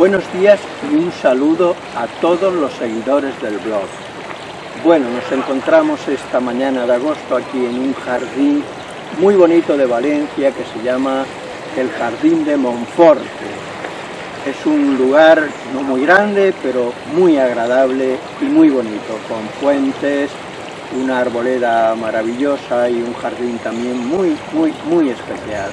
Buenos días y un saludo a todos los seguidores del blog. Bueno, nos encontramos esta mañana de agosto aquí en un jardín muy bonito de Valencia que se llama el Jardín de Monforte. Es un lugar no muy grande, pero muy agradable y muy bonito, con fuentes, una arboleda maravillosa y un jardín también muy, muy, muy especial.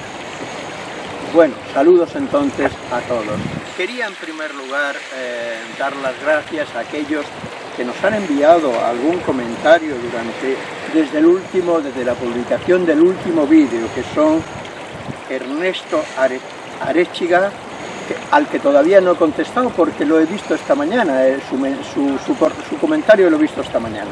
Bueno, saludos entonces a todos. Quería en primer lugar eh, dar las gracias a aquellos que nos han enviado algún comentario durante, desde el último, desde la publicación del último vídeo, que son Ernesto Arechiga, al que todavía no he contestado porque lo he visto esta mañana, eh, su, su comentario lo he visto esta mañana.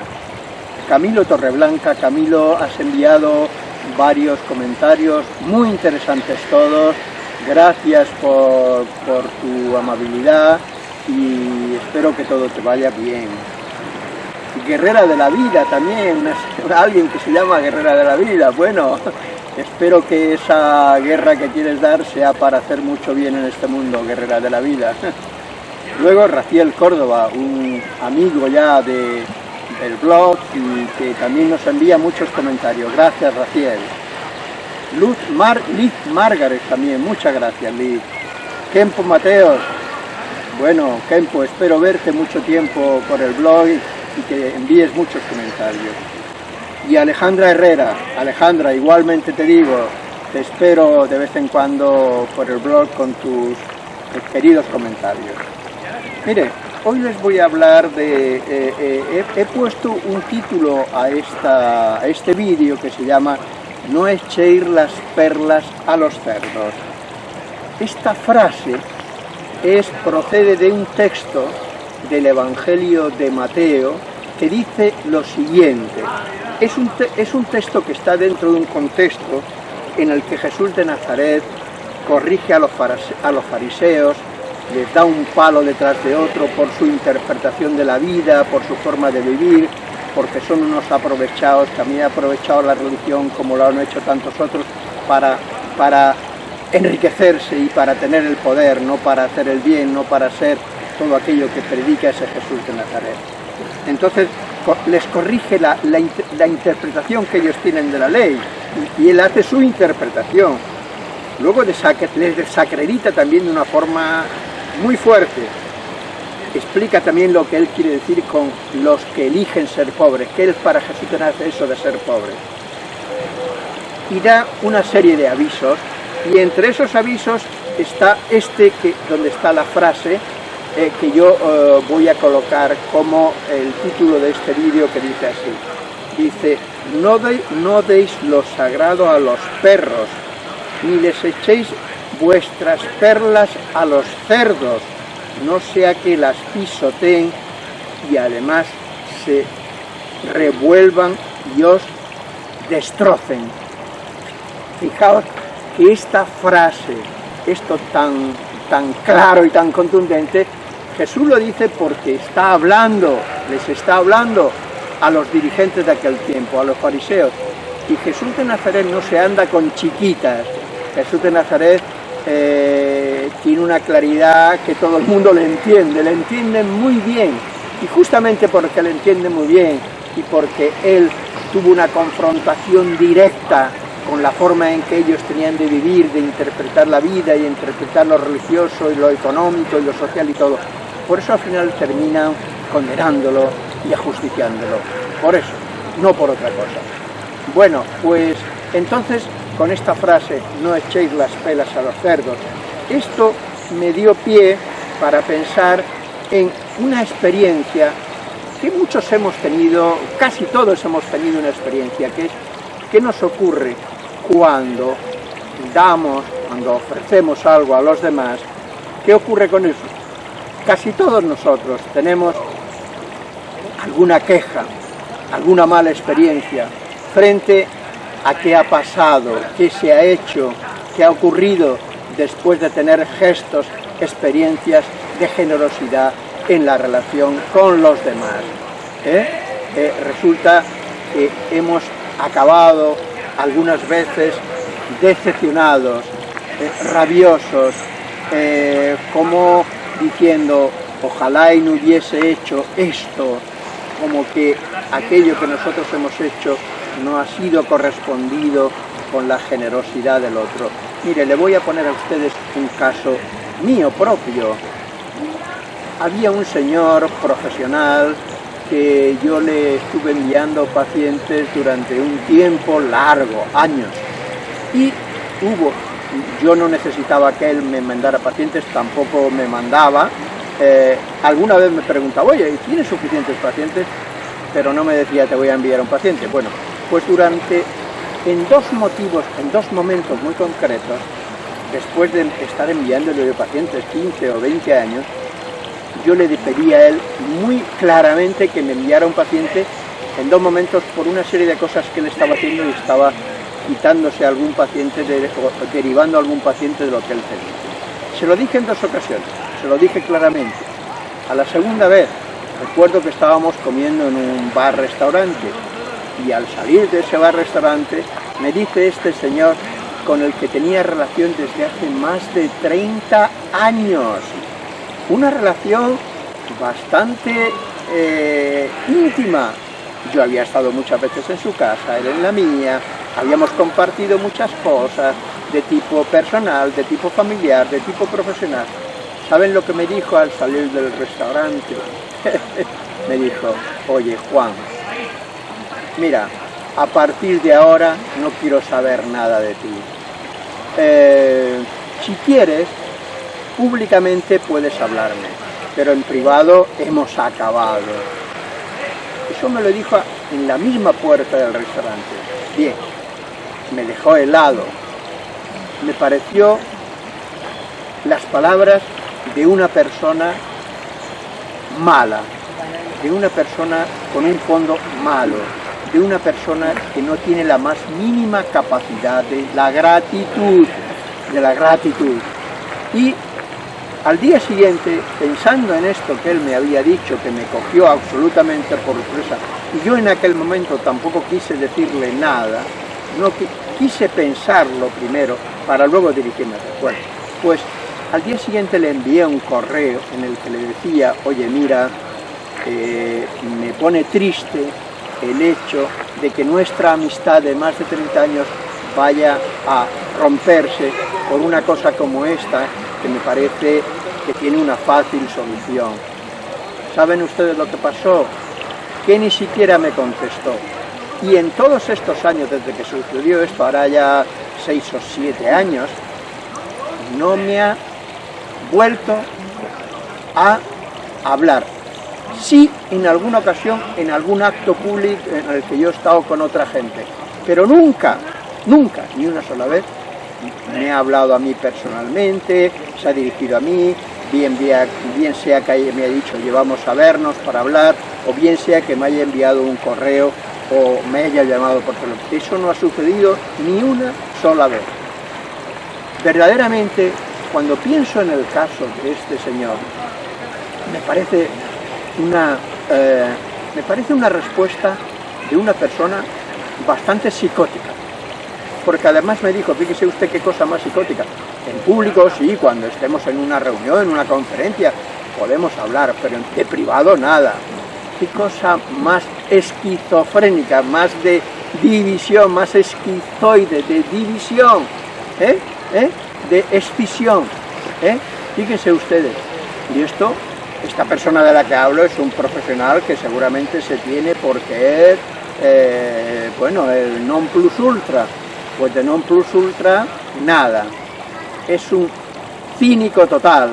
Camilo Torreblanca, Camilo, has enviado varios comentarios muy interesantes todos, gracias por, tu amabilidad y espero que todo te vaya bien. Guerrera de la Vida también, alguien que se llama Guerrera de la Vida, bueno, espero que esa guerra que quieres dar sea para hacer mucho bien en este mundo, Guerrera de la Vida. Luego Raciel Córdoba, un amigo ya de, del blog y que también nos envía muchos comentarios. Gracias Raciel. Luz Mar, Liz Margaret también, muchas gracias Liz. Kempo Mateos, bueno Kempo, espero verte mucho tiempo por el blog y que envíes muchos comentarios. Y Alejandra Herrera, Alejandra, igualmente te digo, te espero de vez en cuando por el blog con tus queridos comentarios. Mire, hoy les voy a hablar de... Eh, eh, he, puesto un título a, esta, este vídeo que se llama No echéis las perlas a los cerdos. Esta frase es, procede de un texto del Evangelio de Mateo que dice lo siguiente. Es un, es un texto que está dentro de un contexto en el que Jesús de Nazaret corrige a los, a los fariseos, les da un palo detrás de otro por su interpretación de la vida, por su forma de vivir, porque son unos aprovechados, también han aprovechado la religión como lo han hecho tantos otros para, para enriquecerse y para tener el poder, no para hacer el bien, no para ser todo aquello que predica ese Jesús de Nazaret. Entonces les corrige la, interpretación que ellos tienen de la ley y, él hace su interpretación. Luego les desacredita también de una forma muy fuerte. Explica también lo que él quiere decir con los que eligen ser pobres, que él para Jesús hace eso de ser pobre. Y da una serie de avisos, y entre esos avisos está este que, donde está la frase eh, que yo eh, voy a colocar como el título de este vídeo que dice así. Dice, no, no deis lo sagrado a los perros, ni les echéis vuestras perlas a los cerdos, no sea que las pisoteen y además se revuelvan y os destrocen. Fijaos que esta frase, esto tan, tan claro y tan contundente, Jesús lo dice porque está hablando, les está hablando a los dirigentes de aquel tiempo, a los fariseos. Y Jesús de Nazaret no se anda con chiquitas, Jesús de Nazaret eh, tiene una claridad que todo el mundo le entiende, le entiende muy bien. Y justamente porque le entiende muy bien y porque él tuvo una confrontación directa con la forma en que ellos tenían de vivir, de interpretar la vida y interpretar lo religioso y lo económico y lo social y todo. Por eso al final terminan condenándolo y ajusticiándolo. Por eso, no por otra cosa. Bueno, pues entonces con esta frase, no echéis las pelas a los cerdos, esto me dio pie para pensar en una experiencia que muchos hemos tenido, casi todos hemos tenido una experiencia, que es qué nos ocurre cuando damos, cuando ofrecemos algo a los demás, ¿qué ocurre con eso? Casi todos nosotros tenemos alguna queja, alguna mala experiencia frente a qué ha pasado, qué se ha hecho, qué ha ocurrido después de tener gestos, experiencias de generosidad en la relación con los demás. ¿eh? Eh, resulta que hemos acabado algunas veces decepcionados, eh, rabiosos, como diciendo, ojalá y no hubiese hecho esto, como que aquello que nosotros hemos hecho no ha sido correspondido con la generosidad del otro. Mire, le voy a poner a ustedes un caso mío propio. Había un señor profesional que yo le estuve enviando pacientes durante un tiempo largo, años, y hubo, yo no necesitaba que él me mandara pacientes, tampoco me mandaba, eh, alguna vez me preguntaba, oye, ¿tienes suficientes pacientes? Pero no me decía, te voy a enviar un paciente. Bueno, pues durante, en dos motivos, en dos momentos muy concretos, después de estar enviándole pacientes 15 o 20 años, yo le pedí a él muy claramente que me enviara un paciente en dos momentos por una serie de cosas que él estaba haciendo y estaba quitándose a algún paciente, o derivando a algún paciente de lo que él tenía. Se lo dije en dos ocasiones, se lo dije claramente. A la segunda vez, recuerdo que estábamos comiendo en un bar-restaurante y al salir de ese bar-restaurante me dice este señor con el que tenía relación desde hace más de 30 años una relación bastante eh, íntima. Yo había estado muchas veces en su casa, él en la mía, habíamos compartido muchas cosas de tipo personal, de tipo familiar, de tipo profesional. ¿Saben lo que me dijo al salir del restaurante? me dijo, oye Juan, mira, a partir de ahora no quiero saber nada de ti. Eh, si quieres, Públicamente puedes hablarme, pero en privado hemos acabado. Eso me lo dijo en la misma puerta del restaurante. Bien, me dejó helado. Me pareció las palabras de una persona mala, de una persona con un fondo malo, de una persona que no tiene la más mínima capacidad de la gratitud, de la gratitud. Y al día siguiente, pensando en esto que él me había dicho, que me cogió absolutamente por sorpresa, y yo en aquel momento tampoco quise decirle nada, no quise pensarlo primero para luego dirigirme a Bueno, pues al día siguiente le envié un correo en el que le decía, oye mira, eh, me pone triste el hecho de que nuestra amistad de más de 30 años vaya a romperse por una cosa como esta, que me parece que tiene una fácil solución. ¿Saben ustedes lo que pasó? Que ni siquiera me contestó. Y en todos estos años, desde que sucedió esto, ahora ya seis o siete años, no me ha vuelto a hablar. Sí, en alguna ocasión, en algún acto público en el que yo he estado con otra gente, pero nunca, nunca, ni una sola vez, me ha hablado a mí personalmente, se ha dirigido a mí, bien, sea que me haya dicho llevamos a vernos para hablar, o bien sea que me haya enviado un correo o me haya llamado por teléfono. Eso no ha sucedido ni una sola vez. Verdaderamente, cuando pienso en el caso de este señor, me parece una, eh, me parece una respuesta de una persona bastante psicótica porque además me dijo, fíjese usted qué cosa más psicótica. En público sí, cuando estemos en una reunión, en una conferencia, podemos hablar, pero de privado nada. Qué cosa más esquizofrénica, más de división, más esquizoide, de división, ¿eh? ¿Eh? de escisión. ¿eh? Fíjense ustedes, y esto, esta persona de la que hablo es un profesional que seguramente se tiene porque es, eh, bueno, el non plus ultra, pues de non plus ultra, nada. Es un cínico total,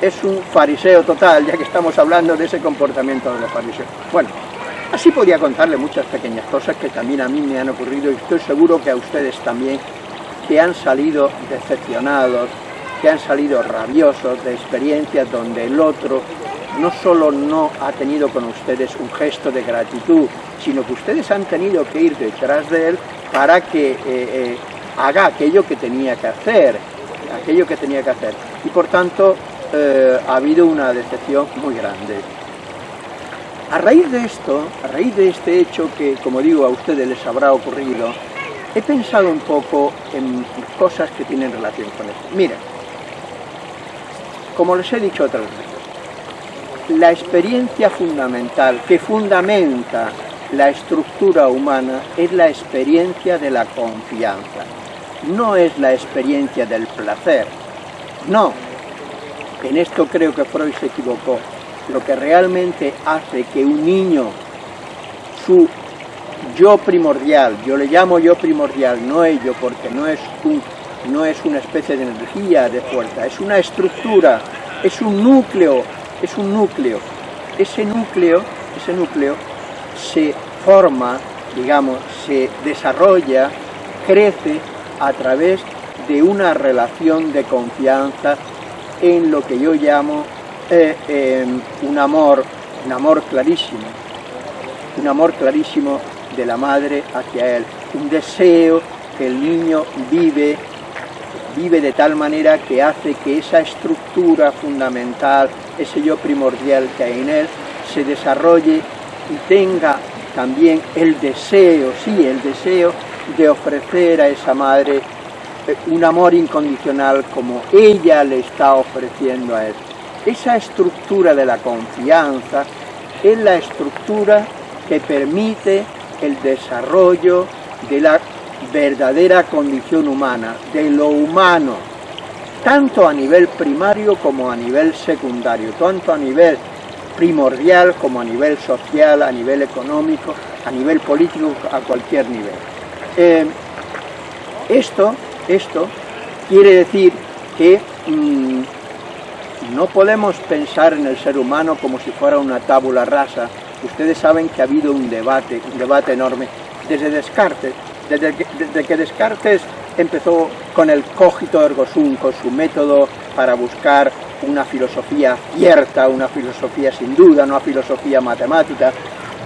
es un fariseo total, ya que estamos hablando de ese comportamiento de los fariseos. Bueno, así podía contarle muchas pequeñas cosas que también a mí me han ocurrido y estoy seguro que a ustedes también, que han salido decepcionados, que han salido rabiosos de experiencias donde el otro no solo no ha tenido con ustedes un gesto de gratitud, sino que ustedes han tenido que ir detrás de él para que eh, eh, haga aquello que tenía que hacer, aquello que tenía que hacer. Y por tanto eh, ha habido una decepción muy grande. A raíz de esto, a raíz de este hecho que, como digo, a ustedes les habrá ocurrido, he pensado un poco en cosas que tienen relación con esto. Mira, como les he dicho otras veces, la experiencia fundamental que fundamenta la estructura humana es la experiencia de la confianza, no es la experiencia del placer, no. En esto creo que Freud se equivocó. Lo que realmente hace que un niño, su yo primordial, yo le llamo yo primordial, no ello, porque no es, un, no es una especie de energía, de fuerza, es una estructura, es un núcleo, es un núcleo. Ese núcleo, ese núcleo se forma, digamos, se desarrolla, crece a través de una relación de confianza en lo que yo llamo eh, em, un amor, un amor clarísimo, un amor clarísimo de la madre hacia él, un deseo que el niño vive, vive de tal manera que hace que esa estructura fundamental, ese yo primordial que hay en él, se desarrolle y tenga también el deseo, sí, el deseo de ofrecer a esa madre eh, un amor incondicional como ella le está ofreciendo a él. Esa estructura de la confianza es la estructura que permite el desarrollo de la verdadera condición humana, de lo humano, tanto a nivel primario como a nivel secundario, tanto a nivel primordial como a nivel social, a nivel económico, a nivel político, a cualquier nivel. Eh, esto, esto quiere decir que mm, no podemos pensar en el ser humano como si fuera una tábula rasa. Ustedes saben que ha habido un debate, un debate enorme, desde Descartes, desde que, Descartes empezó con el cogito ergo sum, con su método para buscar una filosofía cierta, una filosofía sin duda, una filosofía matemática,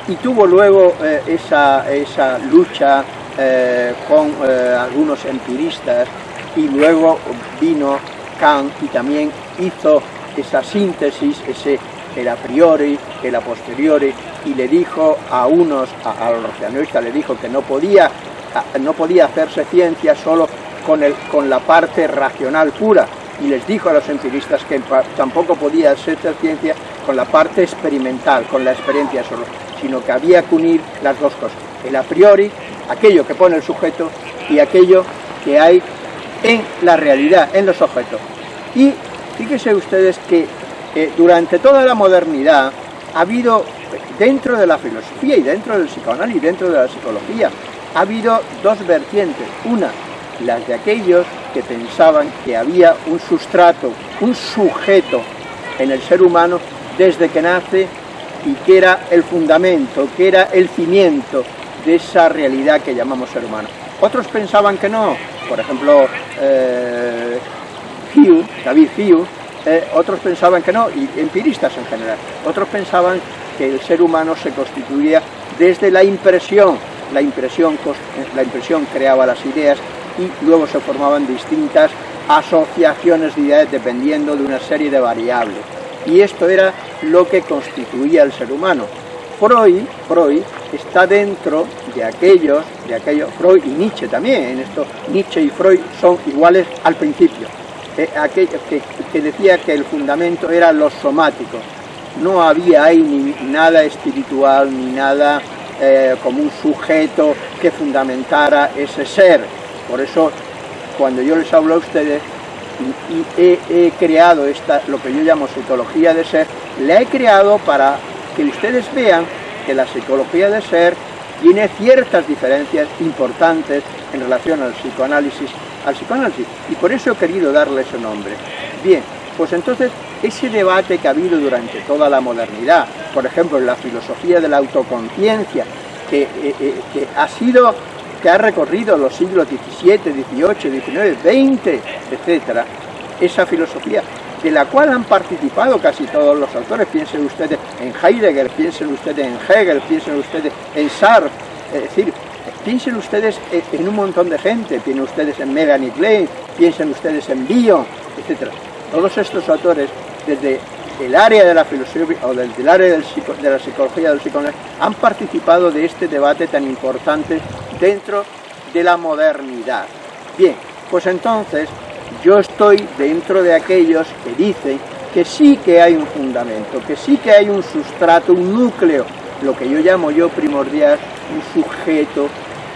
y tuvo luego eh, esa, esa, lucha eh, con eh, algunos empiristas, y luego vino Kant y también hizo esa síntesis, ese el a priori, el a posteriori, y le dijo a unos, a, los racionalistas, le dijo que no podía, no podía hacerse ciencia solo con, el, con la parte racional pura, y les dijo a los empiristas que tampoco podía ser ciencia con la parte experimental, con la experiencia solo, sino que había que unir las dos cosas, el a priori, aquello que pone el sujeto, y aquello que hay en la realidad, en los objetos. Y fíjense ustedes que eh, durante toda la modernidad ha habido, dentro de la filosofía y dentro del psicoanálisis, dentro de la psicología, ha habido dos vertientes. Una, las de aquellos que pensaban que había un sustrato, un sujeto en el ser humano desde que nace y que era el fundamento, que era el cimiento de esa realidad que llamamos ser humano. Otros pensaban que no, por ejemplo, eh, Hugh, David Hugh, eh, otros pensaban que no, y empiristas en general, otros pensaban que el ser humano se constituía desde la impresión, la impresión, la impresión creaba las ideas y luego se formaban distintas asociaciones de ideas dependiendo de una serie de variables. Y esto era lo que constituía el ser humano. Freud, Freud está dentro de aquellos, de aquellos, Freud y Nietzsche también, en esto Nietzsche y Freud son iguales al principio, eh, que, decía que el fundamento era lo somático, no había ahí ni nada espiritual, ni nada eh, como un sujeto que fundamentara ese ser, por eso, cuando yo les hablo a ustedes, y, he, creado esta, lo que yo llamo psicología de ser, la he creado para que ustedes vean que la psicología de ser tiene ciertas diferencias importantes en relación al psicoanálisis, al psicoanálisis, y por eso he querido darle ese nombre. Bien, pues entonces ese debate que ha habido durante toda la modernidad, por ejemplo en la filosofía de la autoconciencia, que, eh, eh, ha sido que ha recorrido los siglos XVII, XVIII, XIX, XX, etc., esa filosofía, de la cual han participado casi todos los autores, piensen ustedes en Heidegger, piensen ustedes en Hegel, piensen ustedes en Sartre, es decir, piensen ustedes en un montón de gente, piensen ustedes en Melanie Klein, piensen ustedes en Bion, etc. Todos estos autores, desde el área de la filosofía o del, área de la psicología del psicoanálisis han participado de este debate tan importante dentro de la modernidad. Bien, pues entonces yo estoy dentro de aquellos que dicen que sí que hay un fundamento, que sí que hay un sustrato, un núcleo, lo que yo llamo yo primordial, un sujeto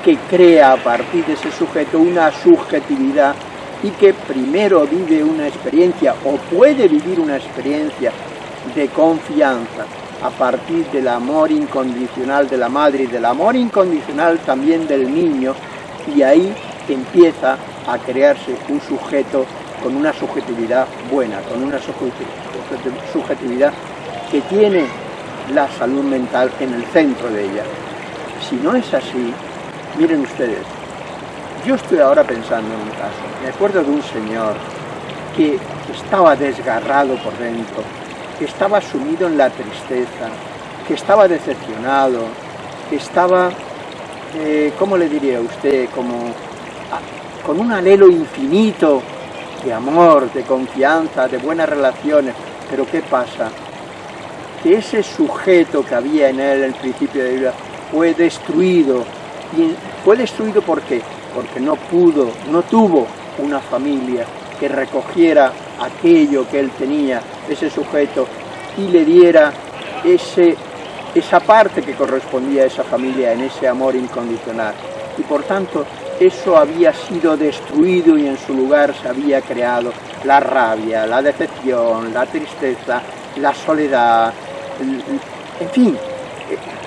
que crea a partir de ese sujeto una subjetividad y que primero vive una experiencia o puede vivir una experiencia de confianza a partir del amor incondicional de la madre y del amor incondicional también del niño y ahí empieza a crearse un sujeto con una subjetividad buena, con una subjetividad que tiene la salud mental en el centro de ella. Si no es así, Miren ustedes, yo estoy ahora pensando en un caso. Me acuerdo de un señor que estaba desgarrado por dentro, que estaba sumido en la tristeza, que estaba decepcionado, que estaba, eh, ¿cómo le diría a usted? Como ah, con un anhelo infinito de amor, de confianza, de buenas relaciones. Pero ¿qué pasa? Que ese sujeto que había en él el principio de vida fue destruido y fue destruido ¿por qué? Porque no pudo, no tuvo una familia que recogiera aquello que él tenía, ese sujeto, y le diera ese, esa parte que correspondía a esa familia en ese amor incondicional. Y por tanto, eso había sido destruido y en su lugar se había creado la rabia, la decepción, la tristeza, la soledad, en fin,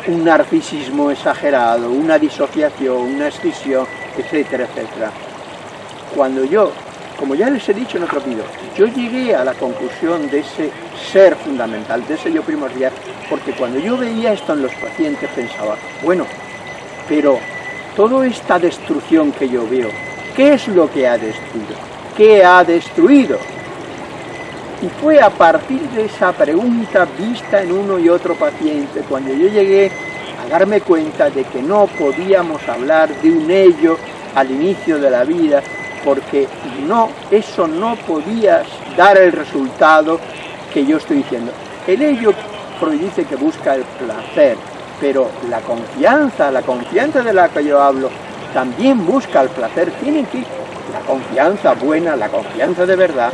un narcisismo exagerado, una disociación, una escisión, etcétera, etcétera. Cuando yo, como ya les he dicho en otro vídeo, yo llegué a la conclusión de ese ser fundamental, de ese yo primordial, porque cuando yo veía esto en los pacientes pensaba, bueno, pero toda esta destrucción que yo veo, ¿qué es lo que ha destruido? ¿Qué ha destruido? Y fue a partir de esa pregunta vista en uno y otro paciente cuando yo llegué darme cuenta de que no podíamos hablar de un ello al inicio de la vida porque no, eso no podía dar el resultado que yo estoy diciendo. El ello dice que busca el placer, pero la confianza, la confianza de la que yo hablo, también busca el placer. Tiene que, la confianza buena, la confianza de verdad,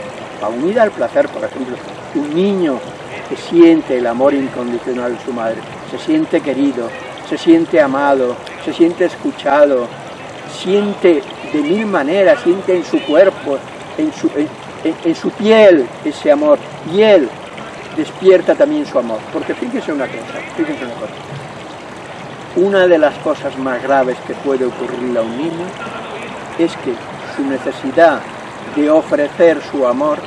unida al placer, por ejemplo, un niño que siente el amor incondicional de su madre, se siente querido, se siente amado, se siente escuchado, siente de mil maneras, siente en su cuerpo, en su, en, su piel ese amor, y él despierta también su amor. Porque fíjese una cosa, fíjese una cosa. Una de las cosas más graves que puede ocurrirle a un niño es que su necesidad de ofrecer su amor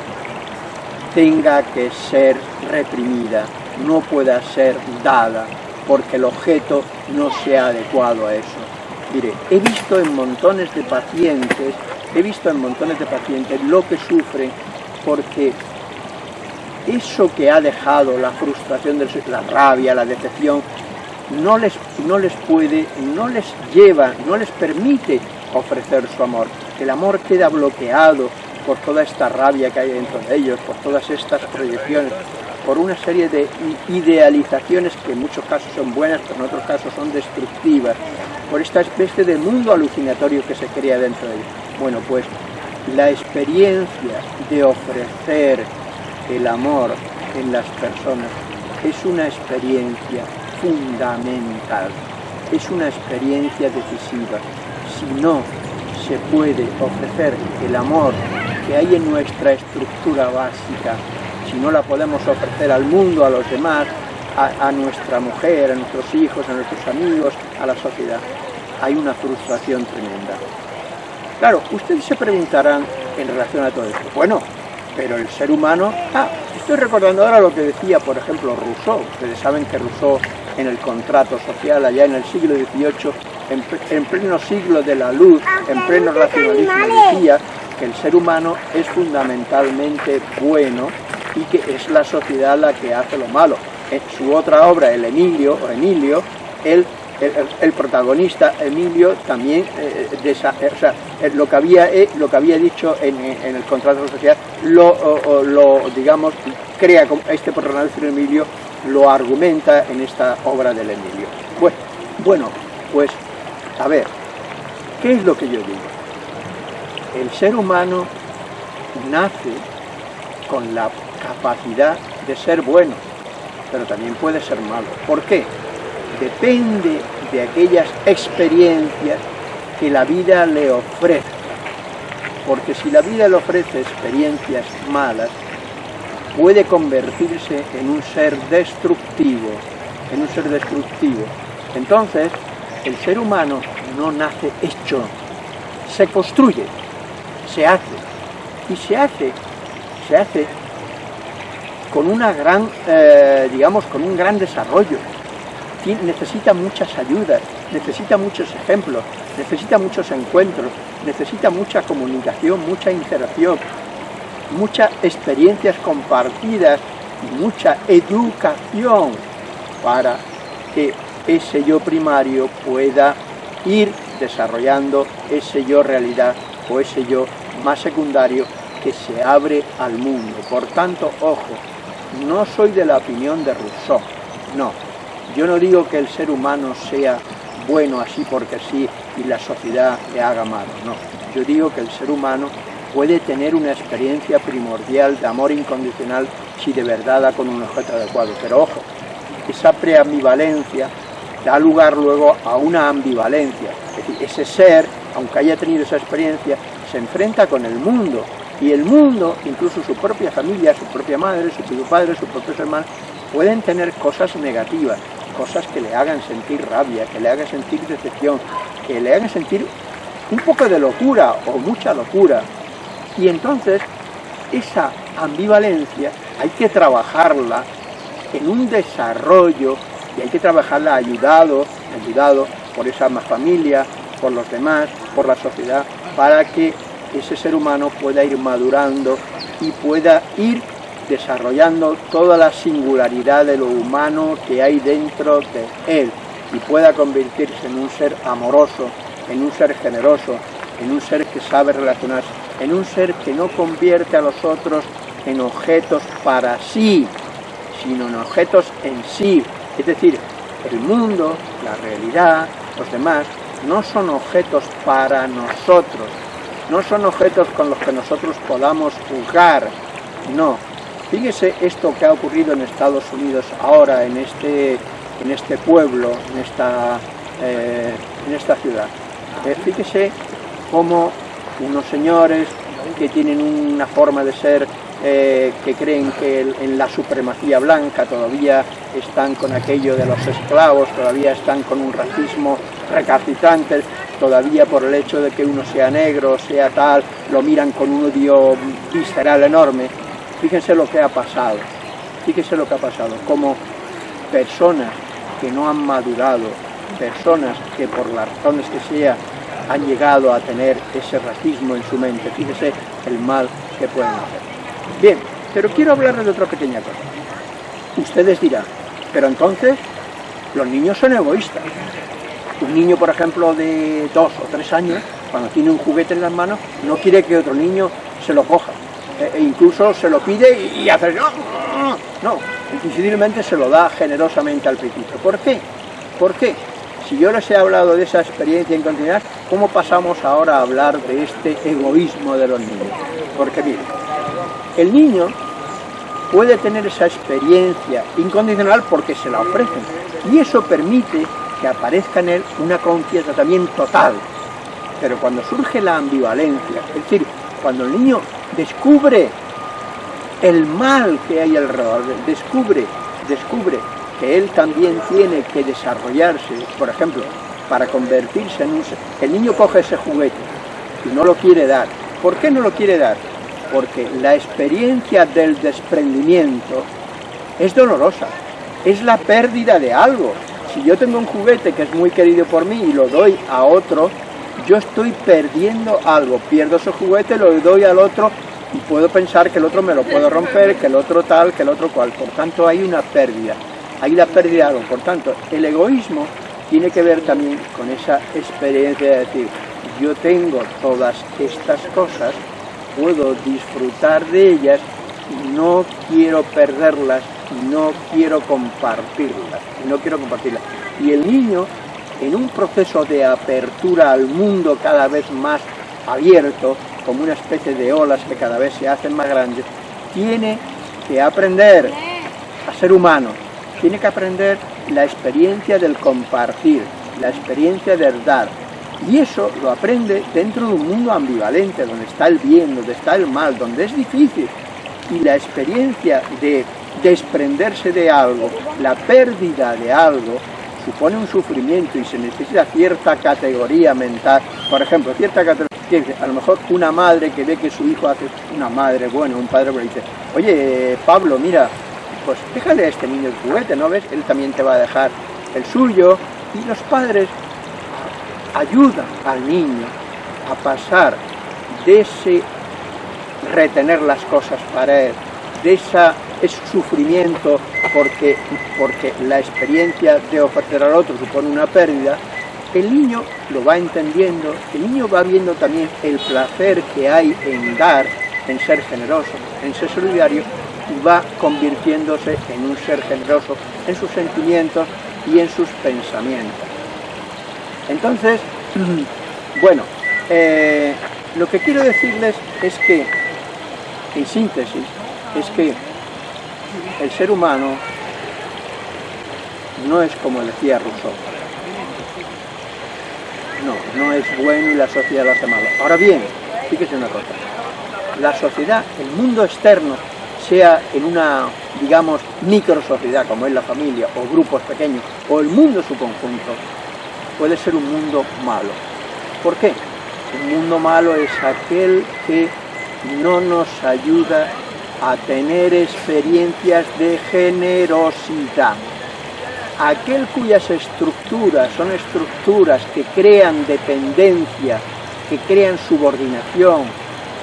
tenga que ser reprimida, no pueda ser dada, porque el objeto no sea adecuado a eso. Mire, he visto en montones de pacientes, he visto en montones de pacientes lo que sufren porque eso que ha dejado la frustración, la rabia, la decepción, no les, no les puede, no les lleva, no les permite ofrecer su amor. El amor queda bloqueado por toda esta rabia que hay dentro de ellos, por todas estas proyecciones, por una serie de idealizaciones que en muchos casos son buenas, pero en otros casos son destructivas, por esta especie de mundo alucinatorio que se crea dentro de ellos. Bueno, pues la experiencia de ofrecer el amor en las personas es una experiencia fundamental, es una experiencia decisiva. Si no se puede ofrecer el amor que hay en nuestra estructura básica, si no la podemos ofrecer al mundo, a los demás, a, nuestra mujer, a nuestros hijos, a nuestros amigos, a la sociedad, hay una frustración tremenda. Claro, ustedes se preguntarán en relación a todo esto, bueno, pero el ser humano... Ah, estoy recordando ahora lo que decía, por ejemplo, Rousseau. Ustedes saben que Rousseau, en el contrato social, allá en el siglo XVIII, en, pleno siglo de la luz, en pleno racionalismo, decía que el ser humano es fundamentalmente bueno y que es la sociedad la que hace lo malo. En su otra obra, el Emilio, o Emilio, el, el, protagonista Emilio también, eh, o sea, lo, que había, eh, lo que había dicho en, el contrato social, lo, lo, digamos, crea este protagonista Emilio, lo argumenta en esta obra del Emilio. Bueno, pues a ver, ¿qué es lo que yo digo? El ser humano nace con la capacidad de ser bueno, pero también puede ser malo. ¿Por qué? Depende de aquellas experiencias que la vida le ofrece. Porque si la vida le ofrece experiencias malas, puede convertirse en un ser destructivo, en un ser destructivo. Entonces, el ser humano no nace hecho, se construye, se hace, y se hace, se hace con una gran, eh, digamos, con un gran desarrollo. Necesita muchas ayudas, necesita muchos ejemplos, necesita muchos encuentros, necesita mucha comunicación, mucha interacción, muchas experiencias compartidas mucha educación para que ese yo primario pueda ir desarrollando ese yo realidad o ese yo más secundario que se abre al mundo. Por tanto, ojo, no soy de la opinión de Rousseau, no. Yo no digo que el ser humano sea bueno así porque sí y la sociedad le haga malo, no. Yo digo que el ser humano puede tener una experiencia primordial de amor incondicional si de verdad da con un objeto adecuado. Pero ojo, esa preambivalencia da lugar luego a una ambivalencia. Es decir, ese ser, aunque haya tenido esa experiencia, se enfrenta con el mundo. Y el mundo, incluso su propia familia, su propia madre, su propio padre, sus propios hermanos, pueden tener cosas negativas, cosas que le hagan sentir rabia, que le hagan sentir decepción, que le hagan sentir un poco de locura o mucha locura. Y entonces, esa ambivalencia hay que trabajarla en un desarrollo y hay que trabajarla ayudado, ayudado por esa más familia, por los demás, por la sociedad, para que ese ser humano pueda ir madurando y pueda ir desarrollando toda la singularidad de lo humano que hay dentro de él y pueda convertirse en un ser amoroso, en un ser generoso, en un ser que sabe relacionarse, en un ser que no convierte a los otros en objetos para sí, sino en objetos en sí. Es decir, el mundo, la realidad, los demás, no son objetos para nosotros, no son objetos con los que nosotros podamos jugar, no. Fíjese esto que ha ocurrido en Estados Unidos ahora, en este, en este pueblo, en esta, eh, en esta ciudad. Eh, fíjese cómo unos señores que tienen una forma de ser eh, que creen que en la supremacía blanca todavía están con aquello de los esclavos, todavía están con un racismo recalcitrante, todavía por el hecho de que uno sea negro, sea tal, lo miran con un odio visceral enorme. Fíjense lo que ha pasado, fíjense lo que ha pasado, como personas que no han madurado, personas que por las razones que sea han llegado a tener ese racismo en su mente, fíjese el mal que pueden hacer. Bien, pero quiero hablarles de otra pequeña cosa. Ustedes dirán, pero entonces los niños son egoístas. Un niño, por ejemplo, de dos o tres años, cuando tiene un juguete en las manos, no quiere que otro niño se lo coja. E, e incluso se lo pide y, hace... No, invisiblemente se lo da generosamente al pequeño. ¿Por qué? ¿Por qué? Si yo les he hablado de esa experiencia en continuidad, ¿cómo pasamos ahora a hablar de este egoísmo de los niños? Porque miren, el niño puede tener esa experiencia incondicional porque se la ofrecen y eso permite que aparezca en él una conciencia también total. Pero cuando surge la ambivalencia, es decir, cuando el niño descubre el mal que hay alrededor, descubre, descubre que él también tiene que desarrollarse, por ejemplo, para convertirse en un... El niño coge ese juguete y no lo quiere dar. ¿Por qué no lo quiere dar? porque la experiencia del desprendimiento es dolorosa, es la pérdida de algo. Si yo tengo un juguete que es muy querido por mí y lo doy a otro, yo estoy perdiendo algo, pierdo ese juguete, lo doy al otro y puedo pensar que el otro me lo puedo romper, que el otro tal, que el otro cual. Por tanto, hay una pérdida, hay la pérdida de algo. Por tanto, el egoísmo tiene que ver también con esa experiencia de decir, yo tengo todas estas cosas, puedo disfrutar de ellas no quiero perderlas y no quiero compartirlas, y no quiero compartirlas. Y el niño, en un proceso de apertura al mundo cada vez más abierto, como una especie de olas que cada vez se hacen más grandes, tiene que aprender a ser humano, tiene que aprender la experiencia del compartir, la experiencia de dar. Y eso lo aprende dentro de un mundo ambivalente, donde está el bien, donde está el mal, donde es difícil. Y la experiencia de desprenderse de algo, la pérdida de algo, supone un sufrimiento y se necesita cierta categoría mental. Por ejemplo, cierta categoría, a lo mejor una madre que ve que su hijo hace, una madre, bueno, un padre, le dice, oye, Pablo, mira, pues déjale a este niño el juguete, ¿no ves? Él también te va a dejar el suyo. Y los padres ayudan al niño a pasar de ese retener las cosas para él, de esa, ese sufrimiento porque, porque la experiencia de ofrecer al otro supone una pérdida, el niño lo va entendiendo, el niño va viendo también el placer que hay en dar, en ser generoso, en ser solidario, y va convirtiéndose en un ser generoso en sus sentimientos y en sus pensamientos. Entonces, bueno, eh, lo que quiero decirles es que, en síntesis, es que el ser humano no es como decía Rousseau. No, no es bueno y la sociedad lo hace malo. Ahora bien, fíjese una cosa, la sociedad, el mundo externo sea en una, digamos, micro sociedad como es la familia o grupos pequeños o el mundo en su conjunto, puede ser un mundo malo. ¿Por qué? Un mundo malo es aquel que no nos ayuda a tener experiencias de generosidad. Aquel cuyas estructuras son estructuras que crean dependencia, que crean subordinación,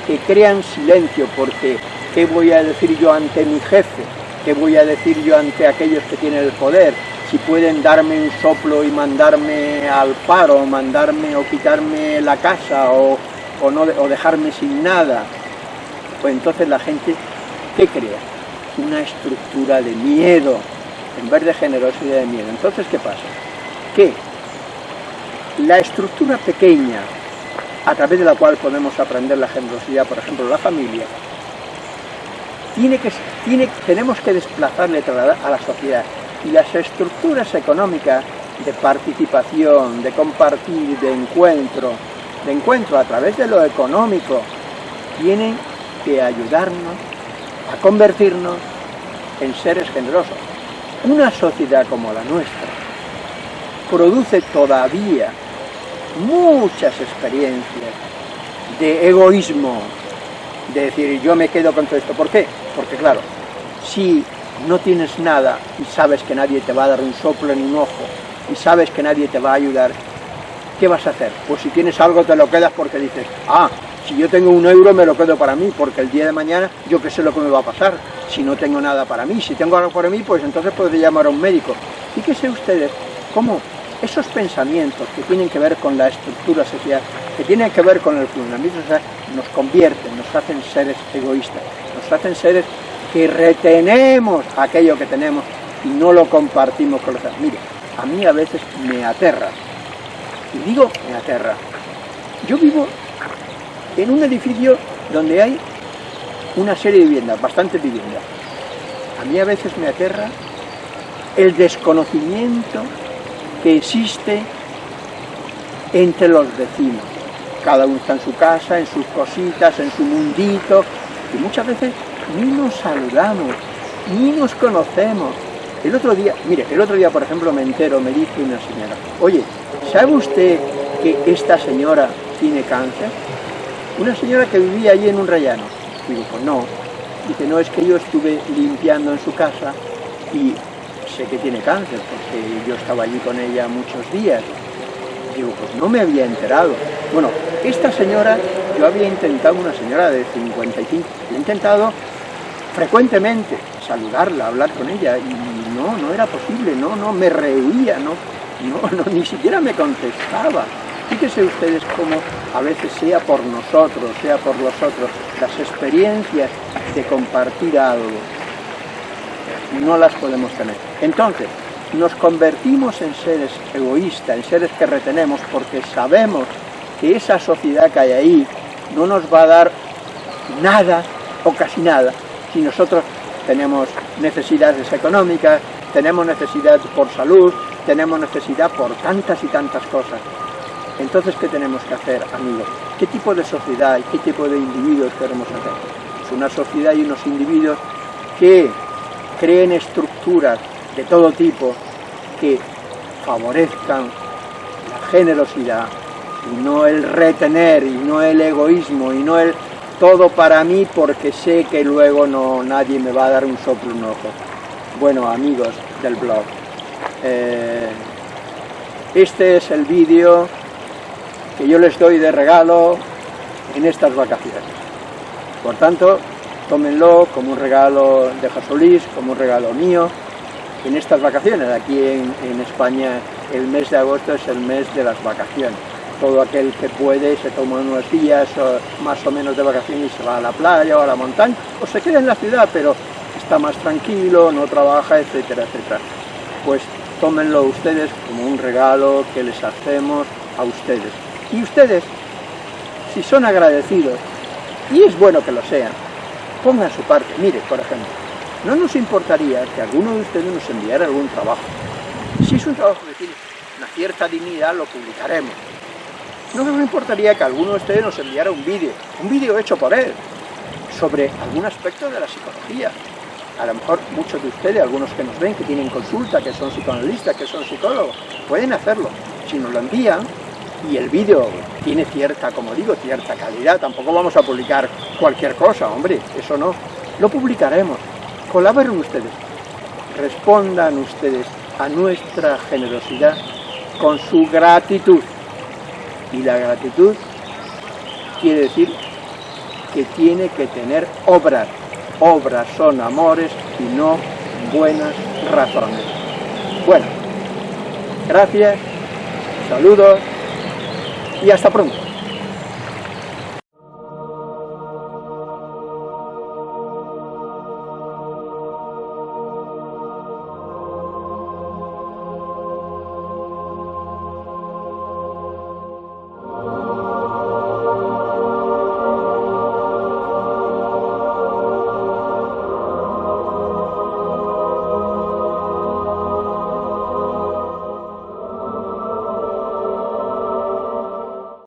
que crean silencio, porque ¿Qué voy a decir yo ante mi jefe? ¿Qué voy a decir yo ante aquellos que tienen el poder? Si pueden darme un soplo y mandarme al paro, mandarme o quitarme la casa o, no, o dejarme sin nada, pues entonces la gente, ¿qué crea? Una estructura de miedo, en vez de generosidad de miedo. Entonces, ¿qué pasa? Que la estructura pequeña, a través de la cual podemos aprender la generosidad, por ejemplo, la familia, tiene que, tiene, tenemos que desplazarle a la sociedad. Y las estructuras económicas de participación, de compartir, de encuentro, de encuentro a través de lo económico, tienen que ayudarnos a convertirnos en seres generosos. Una sociedad como la nuestra produce todavía muchas experiencias de egoísmo, de decir yo me quedo con todo esto. ¿Por qué? Porque claro, si no tienes nada y sabes que nadie te va a dar un soplo en un ojo y sabes que nadie te va a ayudar, ¿qué vas a hacer? Pues si tienes algo te lo quedas porque dices, ah, si yo tengo un euro me lo quedo para mí, porque el día de mañana yo qué sé lo que me va a pasar. Si no tengo nada para mí, si tengo algo para mí, pues entonces podré llamar a un médico. Fíjense ustedes cómo esos pensamientos que tienen que ver con la estructura social, que tienen que ver con el funcionamiento social, nos convierten, nos hacen seres egoístas, nos hacen seres que retenemos aquello que tenemos y no lo compartimos con los demás. Mire, a mí a veces me aterra, y digo me aterra. Yo vivo en un edificio donde hay una serie de viviendas, bastantes viviendas. A mí a veces me aterra el desconocimiento que existe entre los vecinos. Cada uno está en su casa, en sus cositas, en su mundito, y muchas veces ni nos saludamos, ni nos conocemos. El otro día, mire, el otro día, por ejemplo, me entero, me dice una señora, oye, ¿sabe usted que esta señora tiene cáncer? Una señora que vivía allí en un rellano. Digo, pues no. Dice, no, es que yo estuve limpiando en su casa y sé que tiene cáncer, porque yo estaba allí con ella muchos días. Digo, pues no me había enterado. Bueno, esta señora, yo había intentado, una señora de 55, he intentado frecuentemente saludarla, hablar con ella, y no, no era posible, no, no, me reía, no, no, no ni siquiera me contestaba. Fíjense ustedes cómo a veces sea por nosotros, sea por los otros, las experiencias de compartir algo, no las podemos tener. Entonces, nos convertimos en seres egoístas, en seres que retenemos, porque sabemos que esa sociedad que hay ahí no nos va a dar nada o casi nada si nosotros tenemos necesidades económicas, tenemos necesidad por salud, tenemos necesidad por tantas y tantas cosas. Entonces, ¿qué tenemos que hacer, amigos? ¿Qué tipo de sociedad y qué tipo de individuos queremos hacer? Es una sociedad y unos individuos que creen estructuras de todo tipo que favorezcan la generosidad y no el retener y no el egoísmo y no el todo para mí porque sé que luego no nadie me va a dar un soplo un ojo. Bueno, amigos del blog, eh, este es el vídeo que yo les doy de regalo en estas vacaciones. Por tanto, tómenlo como un regalo de Jasolís, como un regalo mío, en estas vacaciones. Aquí en, en España el mes de agosto es el mes de las vacaciones todo aquel que puede se toma unos días más o menos de vacaciones y se va a la playa o a la montaña, o se queda en la ciudad, pero está más tranquilo, no trabaja, etcétera, etcétera. Pues tómenlo ustedes como un regalo que les hacemos a ustedes. Y ustedes, si son agradecidos, y es bueno que lo sean, pongan su parte. Mire, por ejemplo, no nos importaría que alguno de ustedes nos enviara algún trabajo. Si es un trabajo que tiene una cierta dignidad, lo publicaremos no me importaría que alguno de ustedes nos enviara un vídeo, un vídeo hecho por él, sobre algún aspecto de la psicología. A lo mejor muchos de ustedes, algunos que nos ven, que tienen consulta, que son psicoanalistas, que son psicólogos, pueden hacerlo. Si nos lo envían y el vídeo tiene cierta, como digo, cierta calidad, tampoco vamos a publicar cualquier cosa, hombre, eso no. Lo publicaremos. Colaboren ustedes. Respondan ustedes a nuestra generosidad con su gratitud. Y la gratitud quiere decir que tiene que tener obras. Obras son amores y no buenas razones. Bueno, gracias, saludos y hasta pronto.